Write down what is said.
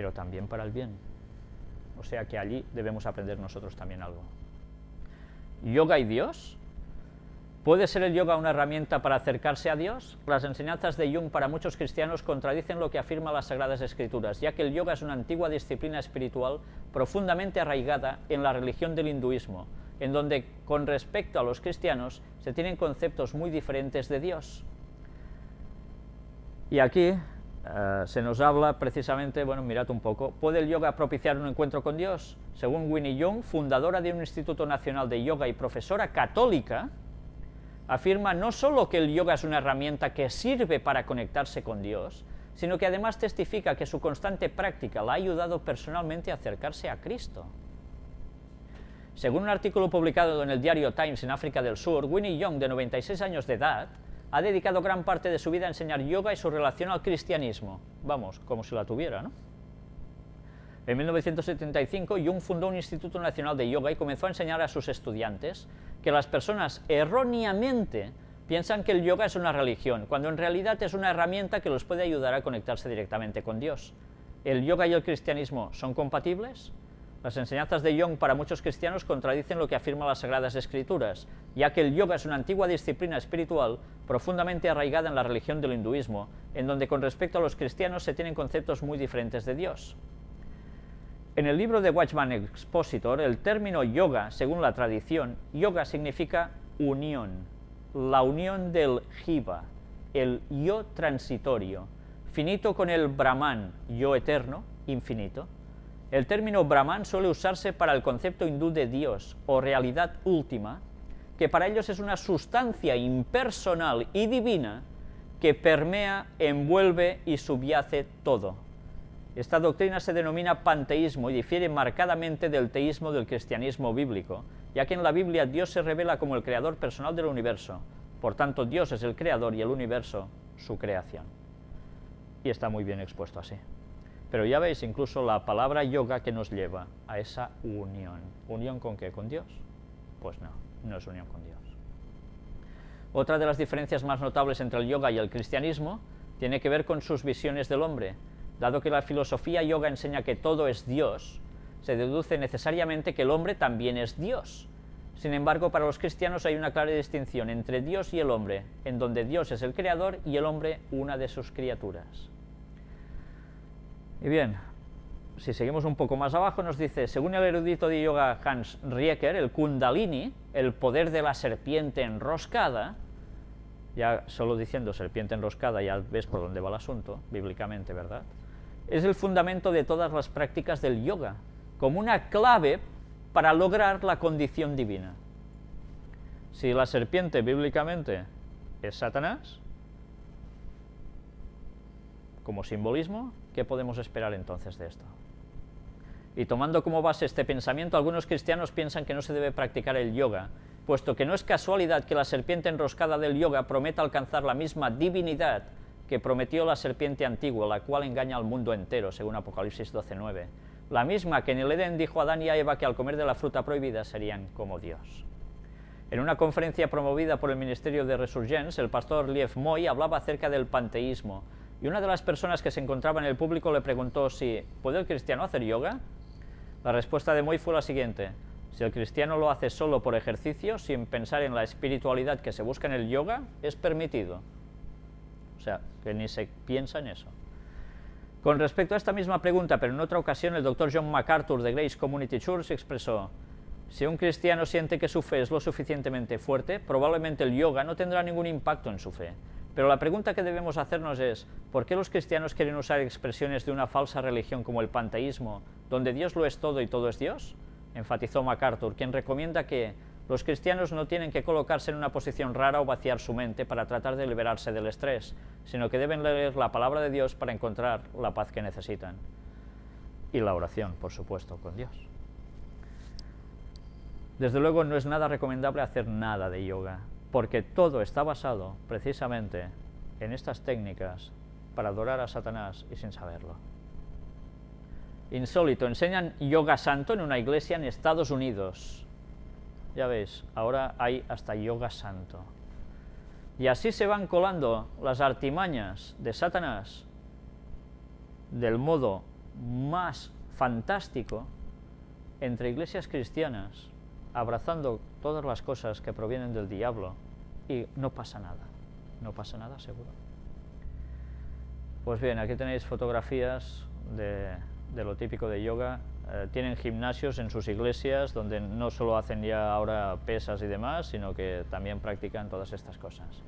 pero también para el bien. O sea que allí debemos aprender nosotros también algo. ¿Yoga y Dios? ¿Puede ser el yoga una herramienta para acercarse a Dios? Las enseñanzas de Jung para muchos cristianos contradicen lo que afirma las Sagradas Escrituras, ya que el yoga es una antigua disciplina espiritual profundamente arraigada en la religión del hinduismo, en donde con respecto a los cristianos se tienen conceptos muy diferentes de Dios. Y aquí eh, se nos habla precisamente, bueno, mirad un poco, ¿puede el yoga propiciar un encuentro con Dios? Según Winnie Young, fundadora de un Instituto Nacional de Yoga y profesora católica, afirma no solo que el yoga es una herramienta que sirve para conectarse con Dios, sino que además testifica que su constante práctica la ha ayudado personalmente a acercarse a Cristo. Según un artículo publicado en el diario Times en África del Sur, Winnie Young, de 96 años de edad, ha dedicado gran parte de su vida a enseñar yoga y su relación al cristianismo. Vamos, como si la tuviera, ¿no? En 1975, Jung fundó un Instituto Nacional de Yoga y comenzó a enseñar a sus estudiantes que las personas erróneamente piensan que el yoga es una religión, cuando en realidad es una herramienta que los puede ayudar a conectarse directamente con Dios. ¿El yoga y el cristianismo son compatibles? Las enseñanzas de Jung para muchos cristianos contradicen lo que afirman las Sagradas Escrituras, ya que el yoga es una antigua disciplina espiritual profundamente arraigada en la religión del hinduismo, en donde con respecto a los cristianos se tienen conceptos muy diferentes de Dios. En el libro de Watchman Expositor, el término yoga, según la tradición, yoga significa unión, la unión del jiva, el yo transitorio, finito con el brahman, yo eterno, infinito, el término Brahman suele usarse para el concepto hindú de Dios o realidad última, que para ellos es una sustancia impersonal y divina que permea, envuelve y subyace todo. Esta doctrina se denomina panteísmo y difiere marcadamente del teísmo del cristianismo bíblico, ya que en la Biblia Dios se revela como el creador personal del universo, por tanto Dios es el creador y el universo su creación. Y está muy bien expuesto así. Pero ya veis incluso la palabra yoga que nos lleva a esa unión. ¿Unión con qué? ¿Con Dios? Pues no, no es unión con Dios. Otra de las diferencias más notables entre el yoga y el cristianismo tiene que ver con sus visiones del hombre. Dado que la filosofía yoga enseña que todo es Dios, se deduce necesariamente que el hombre también es Dios. Sin embargo, para los cristianos hay una clara distinción entre Dios y el hombre, en donde Dios es el creador y el hombre una de sus criaturas. Y bien, si seguimos un poco más abajo, nos dice, según el erudito de yoga Hans Rieker, el kundalini, el poder de la serpiente enroscada, ya solo diciendo serpiente enroscada ya ves por dónde va el asunto, bíblicamente, ¿verdad? Es el fundamento de todas las prácticas del yoga, como una clave para lograr la condición divina. Si la serpiente bíblicamente es Satanás, como simbolismo, ¿qué podemos esperar entonces de esto? Y tomando como base este pensamiento, algunos cristianos piensan que no se debe practicar el yoga, puesto que no es casualidad que la serpiente enroscada del yoga prometa alcanzar la misma divinidad que prometió la serpiente antigua, la cual engaña al mundo entero, según Apocalipsis 12.9. La misma que en el Edén dijo a Adán y a Eva que al comer de la fruta prohibida serían como Dios. En una conferencia promovida por el Ministerio de Resurgence, el pastor Liev Moy hablaba acerca del panteísmo, y una de las personas que se encontraba en el público le preguntó si ¿puede el cristiano hacer yoga? La respuesta de Moy fue la siguiente, si el cristiano lo hace solo por ejercicio, sin pensar en la espiritualidad que se busca en el yoga, es permitido. O sea, que ni se piensa en eso. Con respecto a esta misma pregunta, pero en otra ocasión, el doctor John MacArthur de Grace Community Church expresó, si un cristiano siente que su fe es lo suficientemente fuerte, probablemente el yoga no tendrá ningún impacto en su fe. Pero la pregunta que debemos hacernos es, ¿por qué los cristianos quieren usar expresiones de una falsa religión como el panteísmo, donde Dios lo es todo y todo es Dios? Enfatizó MacArthur, quien recomienda que los cristianos no tienen que colocarse en una posición rara o vaciar su mente para tratar de liberarse del estrés, sino que deben leer la palabra de Dios para encontrar la paz que necesitan. Y la oración, por supuesto, con Dios. Desde luego no es nada recomendable hacer nada de yoga, porque todo está basado precisamente en estas técnicas para adorar a Satanás y sin saberlo. Insólito, enseñan yoga santo en una iglesia en Estados Unidos. Ya veis, ahora hay hasta yoga santo. Y así se van colando las artimañas de Satanás del modo más fantástico entre iglesias cristianas, abrazando todas las cosas que provienen del diablo, y no pasa nada, no pasa nada seguro. Pues bien, aquí tenéis fotografías de, lo típico de yoga. Eh, tienen gimnasios en sus iglesias donde no solo hacen ya ahora pesas y demás, sino que también practican todas estas cosas.